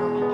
now.